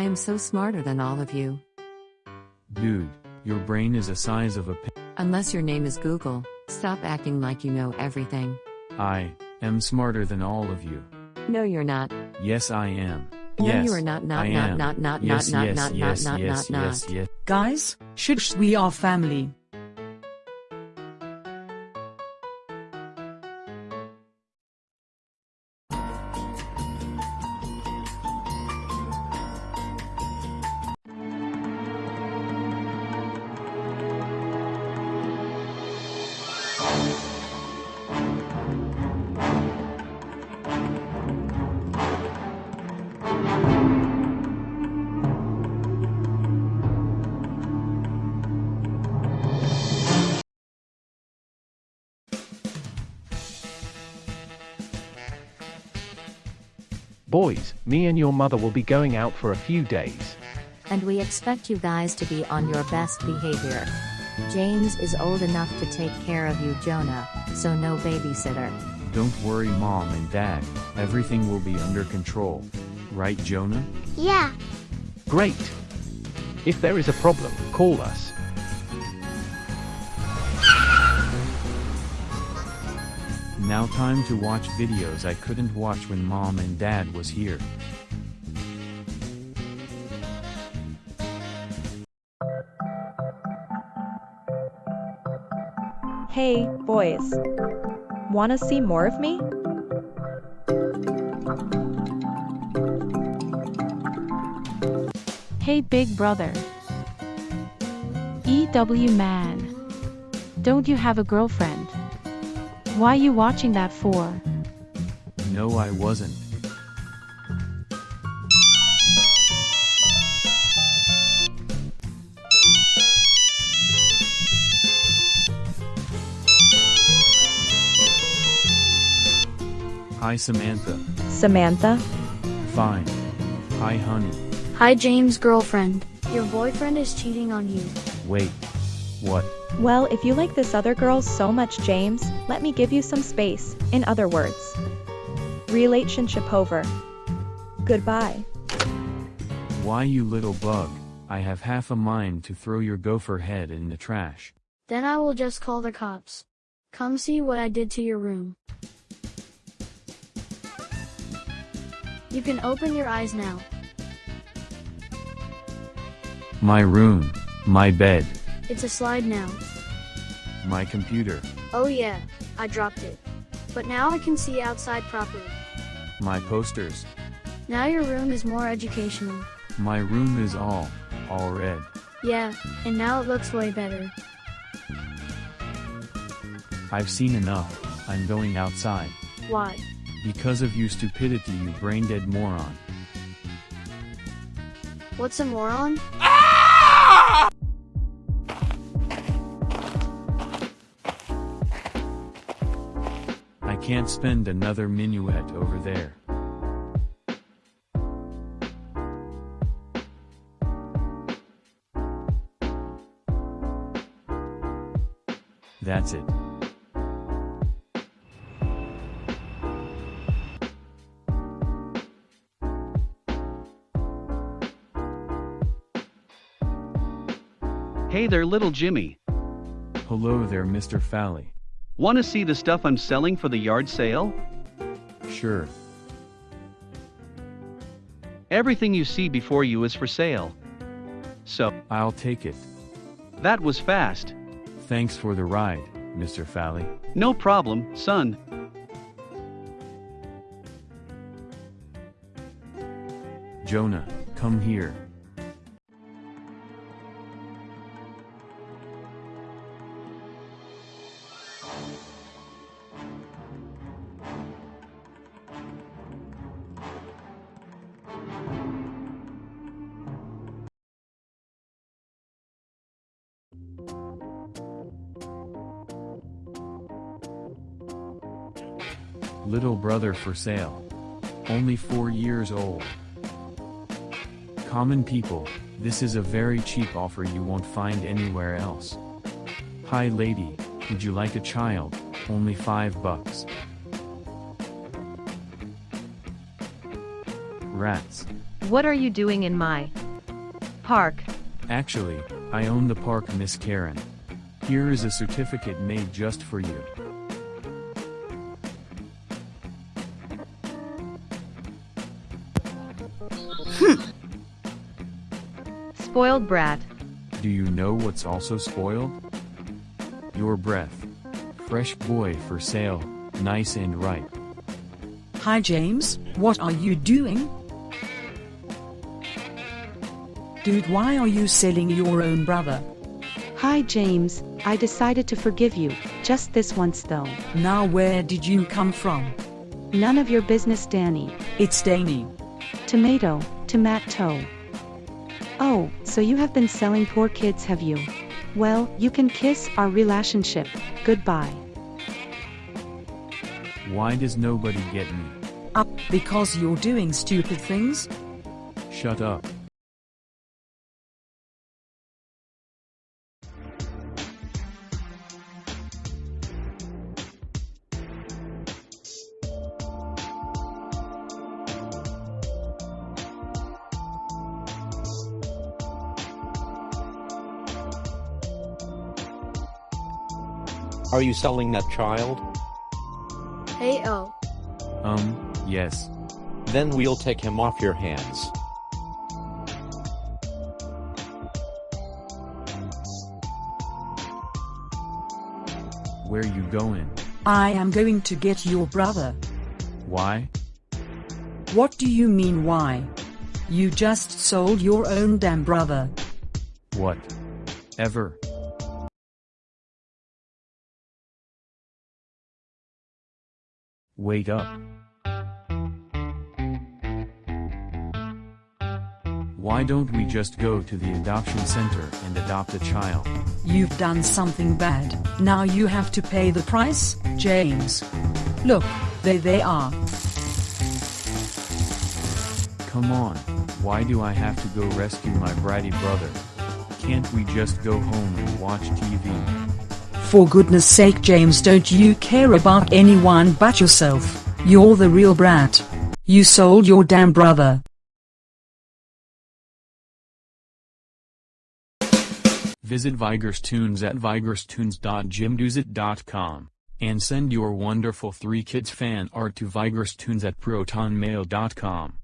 I am so smarter than all of you. Dude, your brain is the size of a pin. Unless your name is Google, stop acting like you know everything. I am smarter than all of you. No, you're not. Yes, I am. No, yes, you are not, not, I not, am. not, not, yes, not, yes, not, yes, not, yes, not, yes, not. yes. yes. Guys, shush, we are family. Boys, me and your mother will be going out for a few days. and we expect you guys to be on your best behavior. James is old enough to take care of you, Jonah, so no babysitter. Don't worry, mom and dad. Everything will be under control. Right, Jonah? Yeah. Great! If there is a problem, call us. Now time to watch videos I couldn't watch when mom and dad was here. Hey, boys. Wanna see more of me? Hey big brother. EW man. Don't you have a girlfriend? Why are you watching that for? No, I wasn't. Hi, Samantha. Samantha? Fine. Hi, honey. Hi, James' girlfriend. Your boyfriend is cheating on you. Wait. What? Well, if you like this other girl so much, James, let me give you some space. In other words, relationship over. Goodbye. Why, you little bug? I have half a mind to throw your gopher head in the trash. Then I will just call the cops. Come see what I did to your room. You can open your eyes now. My room. My bed. It's a slide now. My computer. Oh yeah, I dropped it. But now I can see outside properly. My posters. Now your room is more educational. My room is all, all red. Yeah, and now it looks way better. I've seen enough. I'm going outside. Why? Because of you stupidity, you brain dead moron. What's a moron? I can't spend another minuet over there. That's it. Hey there, little Jimmy. Hello there, Mr. Fally. Want to see the stuff I'm selling for the yard sale? Sure. Everything you see before you is for sale. So, I'll take it. that was fast. Thanks for the ride, Mr. Fally. No problem, son. Jonah, come here. Little brother for sale. Only four years old. Common people, this is a very cheap offer you won't find anywhere else. Hi lady, would you like a child? Only five bucks. Rats. What are you doing in my park? Actually, I own the park Miss Karen. Here is a certificate made just for you. Spoiled brat. Do you know what's also spoiled? Your breath. Fresh boy for sale, nice and ripe. Hi James, what are you doing? Dude, why are you selling your own brother? Hi James, I decided to forgive you, just this once though. Now where did you come from? None of your business Danny. It's Danny. Tomato, tomato. Oh, so you have been selling poor kids have you? Well, you can kiss our relationship, goodbye. Why does nobody get me? Up because you're doing stupid things? Shut up. Are you selling that child? Hey oh. Um, yes. Then we'll take him off your hands. Where you going? I am going to get your brother. Why? What do you mean why? You just sold your own damn brother. What? Ever? Wake up. Why don't we just go to the adoption center and adopt a child? You've done something bad, now you have to pay the price, James. Look, there they are. Come on, why do I have to go rescue my bratty brother? Can't we just go home and watch TV? For goodness sake James don't you care about anyone but yourself, you're the real brat. You sold your damn brother. Visit Vigerstunes at vigerstunes.jimdosite.com and send your wonderful 3 kids fan art to vigerstunes at protonmail.com.